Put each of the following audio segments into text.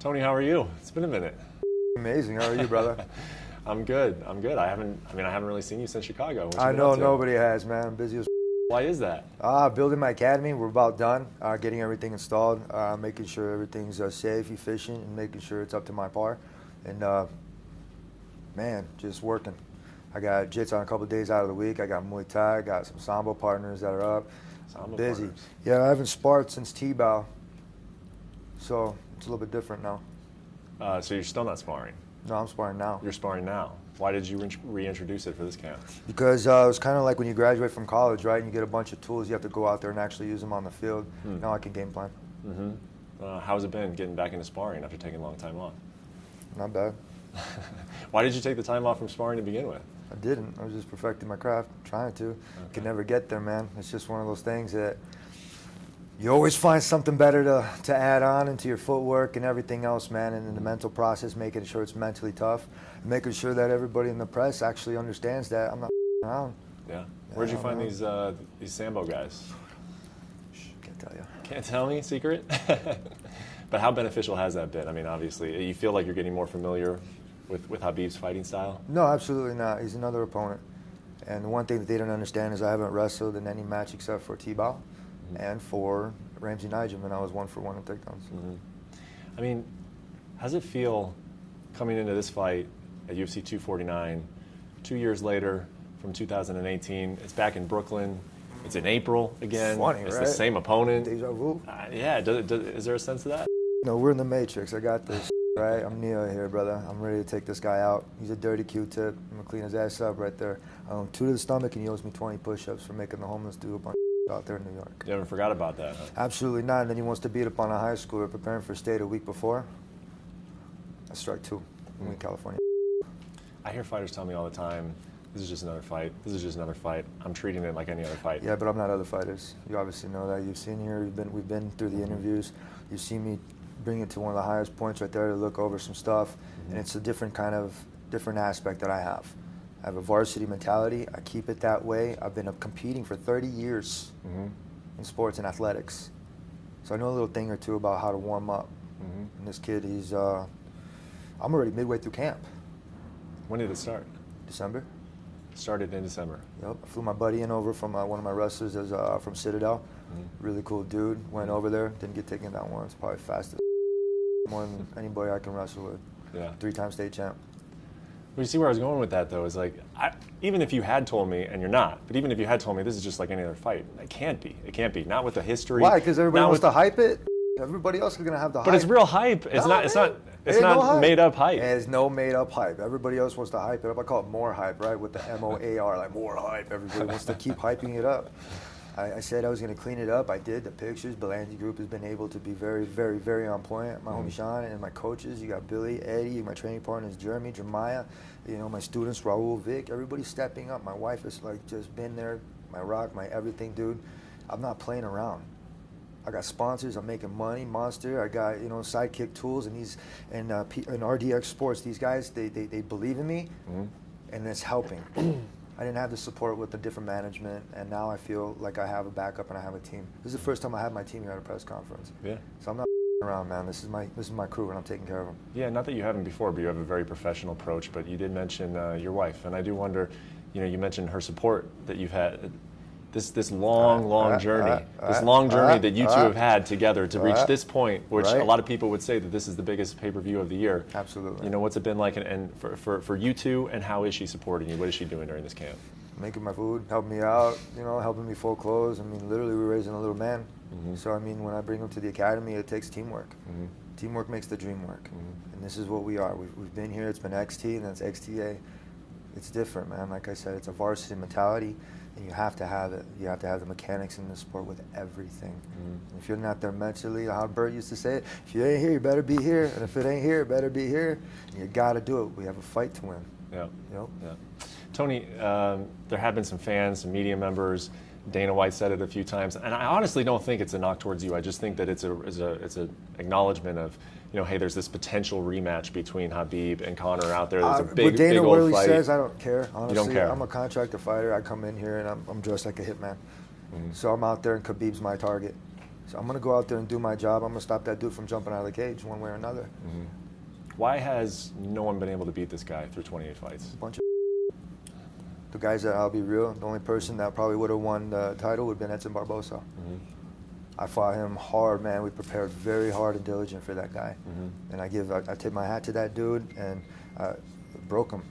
Tony, how are you? It's been a minute. Amazing. How are you, brother? I'm good. I'm good. I haven't. I mean, I haven't really seen you since Chicago. What I know nobody has, man. I'm busy as. Why is that? Ah, building my academy. We're about done. Uh, getting everything installed. Uh, making sure everything's uh, safe, efficient, and making sure it's up to my par. And uh, man, just working. I got jits on a couple days out of the week. I got Muay Thai. I got some Sambo partners that are up. Sambo busy. partners. Yeah, I haven't sparred since Tibau. So it's a little bit different now. Uh, so you're still not sparring. No, I'm sparring now. You're sparring now. Why did you re- reintroduce it for this camp? Because uh, it was kind of like when you graduate from college, right? And you get a bunch of tools, you have to go out there and actually use them on the field. Hmm. Now I can game plan. Mm-hmm. Uh, how's it been getting back into sparring after taking a long time off? Not bad. Why did you take the time off from sparring to begin with? I didn't. I was just perfecting my craft, trying to. Could never get there, man. It's just one of those things that you always find something better to, to add on into your footwork and everything else, man. And in the mental process, making sure it's mentally tough, making sure that everybody in the press actually understands that I'm not around. Yeah. Where'd you find know. these uh, these Sambo guys? Can't tell you. Can't tell me secret. but how beneficial has that been? I mean, obviously, you feel like you're getting more familiar with with Khabib's fighting style. No, absolutely not. He's another opponent. And the one thing that they don't understand is I haven't wrestled in any match except for Tibau and for Ramsey Nijem, and I was one for one in takedowns. Mhm. I mean, how's it feel coming into this fight at UFC 249, two years later from 2018? It's back in Brooklyn. It's in April again. Funny, it's right? the same opponent. Deja vu. Uh, yeah, does, does, is there a sense of that? No, we're in the Matrix. I got this, right? I'm Neo here, brother. I'm ready to take this guy out. He's a dirty Q-tip. I'm gonna clean his ass up right there. Um, two to the stomach, and he owes me 20 push-ups for making the homeless do a bunch out there in New York. You haven't forgot about that, huh? Absolutely not. And then he wants to beat up on a high schooler preparing for state a week before. I strike two. I'm in California. I hear fighters tell me all the time, this is just another fight. This is just another fight. I'm treating it like any other fight. Yeah, but I'm not other fighters. You obviously know that. You've seen here. We've been we've been through the mm-hmm. interviews. You've seen me bring it to one of the highest points right there to look over some stuff, and mm-hmm. it's a different kind of different aspect that I have. I have a varsity mentality. I keep it that way. I've been competing for 30 years hmm in sports and athletics, so I know a little thing or two about how to warm up. hmm And this kid, he's uh, I'm already midway through camp. When did it start? December. Started in December. Yep. I flew my buddy in over from uh, one of my wrestlers as, uh, from Citadel. Mhm. Really cool dude. Went over there, didn't get taken down once. Probably fastest, more than anybody I can wrestle with. Yeah. Three-time state champ. Well, you see where I was going with that, though, is like, I, even if you had told me, and you're not, but even if you had told me this is just like any other fight, it can't be. It can't be. Not with the history. Why? Because everybody wants with- to hype it. Everybody else is gonna have the hype. But it's real hype. It's No, not. It's not. It's not no made up hype. There's no made up hype. Everybody else wants to hype it up. I call it more hype, right? With the M O A R, like more hype. Everybody wants to keep hyping it up. I, I said I was going to clean it up. I did. The pictures, Ballengee Group has been able to be very, very, very on point. My Mm-hmm. homie Sean and my coaches. You got Billy, Eddie. My training partners, Jeremy, Jeremiah. You know, my students, Raul, Vic. Everybody's stepping up. My wife has like just been there. My rock, my everything, dude. I'm not playing around. I got sponsors. I'm making money. Monster. I got you know Sidekick Tools and these and uh, P, and RDX Sports. These guys they, they, they believe in me, Mhm. and it's helping. I didn't have the support with the different management, and now I feel like I have a backup and I have a team. This is the first time I had my team here at a press conference. Yeah. So I'm not around, man. This is my this is my crew, and I'm taking care of them. Yeah, not that you haven't before, but you have a very professional approach. But you did mention uh, your wife, and I do wonder, you know, you mentioned her support that you've had. This this long, Uh, long uh, journey, uh, this long journey that you two have had together to reach this point, which a lot of people would say that this is the biggest pay per view of the year. Absolutely. You know, what's it been like, and, and for, for, for you two, and how is she supporting you? What is she doing during this camp? making my food, helping me out, you know, helping me fold clothes. I mean, literally, we're raising a little man. Mhm. So, I mean, when I bring him to the academy, it takes teamwork. Mhm. Teamwork makes the dream work. Mhm. And this is what we are. We've, we've been here, it's been XT, and that's XTA. It's different, man. Like I said, it's a varsity mentality, and you have to have it. You have to have the mechanics in the sport with everything. Mhm. If you're not there mentally, how Bert used to say it, if you ain't here, you better be here. And if it ain't here, it better be here. And you got to do it. We have a fight to win. Yeah. You know? Yeah. Tony, um, there have been some fans, some media members. Dana White said it a few times, and I honestly don't think it's a knock towards you. I just think that it's a it's a it's an acknowledgement of, you know, hey, there's this potential rematch between Khabib and Conor out there. There's Uh, a big what Dana big old really fight. says, I don't care. Honestly, care. I'm a contractor fighter. I come in here and I'm, I'm dressed like a hitman. Mm-hmm. So I'm out there, and Khabib's my target. So I'm gonna go out there and do my job. I'm gonna stop that dude from jumping out of the cage one way or another. Mm-hmm. Why has no one been able to beat this guy through 28 fights? A bunch of the guys that I'll be real. The only person that probably would have won the title would have been Edson Barbosa. Mm-hmm. I fought him hard, man. We prepared very hard and diligent for that guy, mm-hmm. and I give I, I tip my hat to that dude and uh, broke him.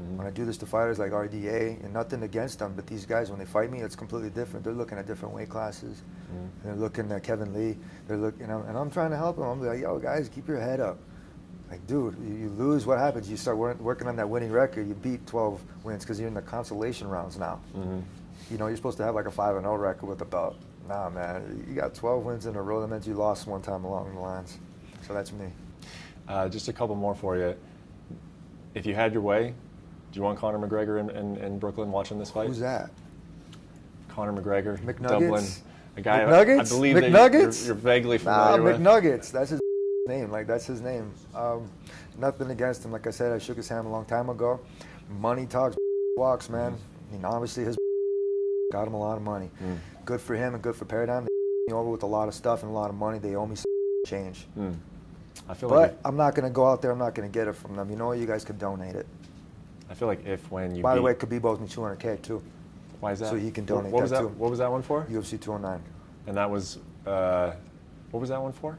Mm-hmm. When I do this to fighters like RDA, and nothing against them, but these guys when they fight me, it's completely different. They're looking at different weight classes. Mm-hmm. They're looking at Kevin Lee. They're looking, and I'm, and I'm trying to help them. I'm like, yo, guys, keep your head up. Like, dude, you, you lose, what happens? You start wor- working on that winning record. You beat 12 wins because you're in the consolation rounds now. You know, you're supposed to have like a 5 and 0 record with the belt. Nah, man, you got 12 wins in a row. That means you lost one time along the lines. So that's me. Uh, just a couple more for you. If you had your way, do you want Conor McGregor in, in, in Brooklyn watching this fight? Who's that? Conor McGregor, McNuggets? Dublin. A guy I McNuggets? believe that McNuggets? you're, you're vaguely Nah, familiar with. McNuggets. That's his name. Like that's his name. Um, nothing against him. Like I said, I shook his hand a long time ago. Money talks, walks, man. I mean, obviously his got him a lot of money. Mm. Good for him and good for Paradigm. They me over with a lot of stuff and a lot of money. They owe me some change. Mm. I feel like But I'm not gonna go out there. I'm not gonna get it from them. You know what? You guys could donate it. I feel like if when you By the way, Khabib owes me 200k too. why is that? so he can donate what was that that? What was that one for? UFC 209. And that was uh, what was that one for?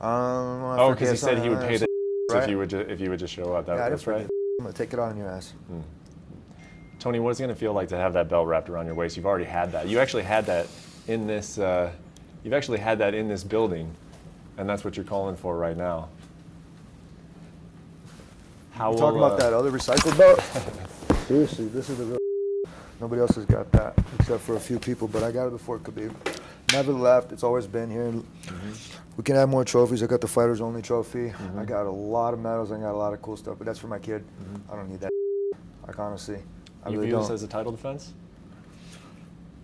Um, Oh, because he said he would pay the Right. if you would ju- if you would just show up. That, Yeah, that's right. I'm gonna take it on your ass. Tony, what is it going to feel like to have that belt wrapped around your waist? You've already had that. You actually had that in this. Uh, you've actually had that in this building, and that's what you're calling for right now. How You will, talking about uh, that other recycled belt? Seriously, this is the real. Nobody else has got that except for a few people, but I got it before Khabib. Never left. It's always been here. We can add more trophies. I got the fighters only trophy. I got a lot of medals. I got a lot of cool stuff, but that's for my kid. I don't need that. Like honestly, I You really view this don't. as a title defense?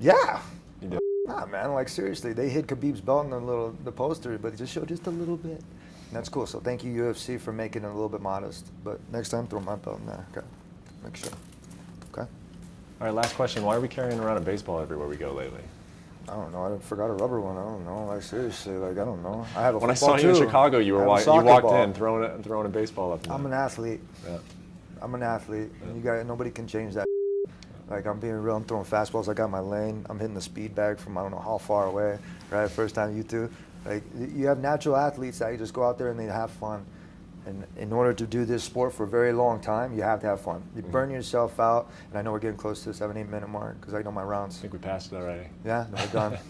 yeah. You do. Nah, man. Like seriously, they hid Khabib's belt in the little the poster, but it just showed just a little bit. And that's cool. So thank you UFC for making it a little bit modest. But next time, throw my belt in there. Okay. Make sure. Okay. All right, last question. Why are we carrying around a baseball everywhere we go lately? I don't know. I forgot a rubber one. I don't know. Like seriously, like I don't know. I have a When I saw you in. Chicago, you were you walked ball. in throwing a, throwing a baseball up. I'm an athlete. Yeah. I'm an athlete. And you got nobody can change that. Like I'm being real. I'm throwing fastballs. I got my lane. I'm hitting the speed bag from I don't know how far away. Right, first time you two. Like you have natural athletes that you just go out there and they have fun. And in order to do this sport for a very long time, you have to have fun. You mm-hmm. burn yourself out. And I know we're getting close to the seven, eight minute mark because I know my rounds. I think we passed it already. Yeah, we're done.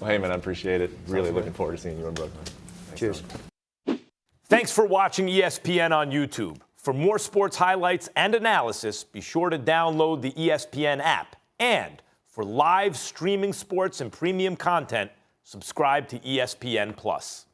Well, hey, man, I appreciate it. Really good. looking forward to seeing you in Brooklyn. Thanks, Cheers. Tony. Thanks for watching ESPN on YouTube. For more sports highlights and analysis, be sure to download the ESPN app. And for live streaming sports and premium content, subscribe to ESPN Plus.